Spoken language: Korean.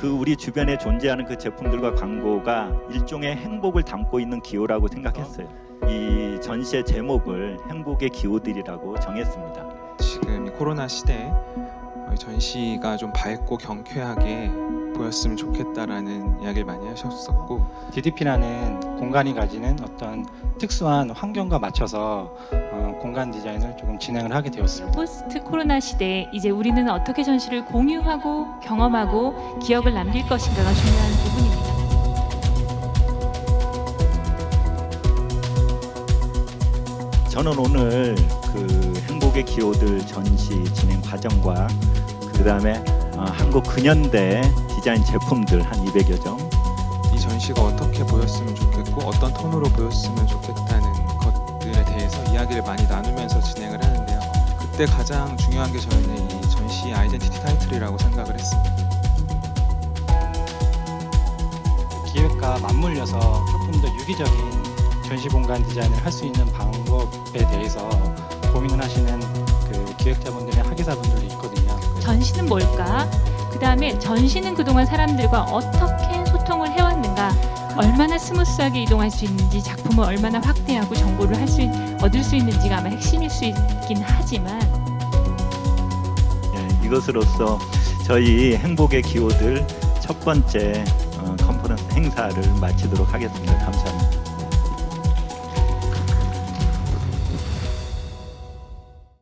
그 우리 주변에 존재하는 그 제품들과 광고가 일종의 행복을 담고 있는 기호라고 생각했어요. 이 전시의 제목을 행복의 기호들이라고 정했습니다. 지금 이 코로나 시대에 어, 전시가 좀 밝고 경쾌하게 보였으면 좋겠다라는 이야기를 많이 하셨었고 DDP라는 공간이 가지는 어떤 특수한 환경과 맞춰서 어, 공간 디자인을 조금 진행을 하게 되었습니다. 포스트 코로나 시대에 이제 우리는 어떻게 전시를 공유하고 경험하고 기억을 남길 것인가가 중요한 부분입니다. 저는 오늘 그 행복의 기호들 전시 진행 과정과 그 다음에 어, 한국 근현대 디자인 제품들 한 200여 점 이 전시가 어떻게 보였으면 좋겠고 어떤 톤으로 보였으면 좋겠다는 것들에 대해서 이야기를 많이 나누면서 진행을 하는데요. 그때 가장 중요한 게 저희는 이 전시 아이덴티티 타이틀이라고 생각을 했습니다. 기획과 맞물려서 조금 더 유기적인 전시 공간 디자인을 할 수 있는 방법에 대해서 고민을 하시는 그 기획자분들이나 학예사분들도 있거든요. 전시는 뭘까? 그 다음에 전시는 그동안 사람들과 어떻게 소통을 해왔는가? 얼마나 스무스하게 이동할 수 있는지 작품을 얼마나 확대하고 정보를 할 수 얻을 수 있는지가 아마 핵심일 수 있긴 하지만 예, 이것으로서 저희 행복의 기호들 첫 번째 어, 컨퍼런스 행사를 마치도록 하겠습니다. 감사합니다.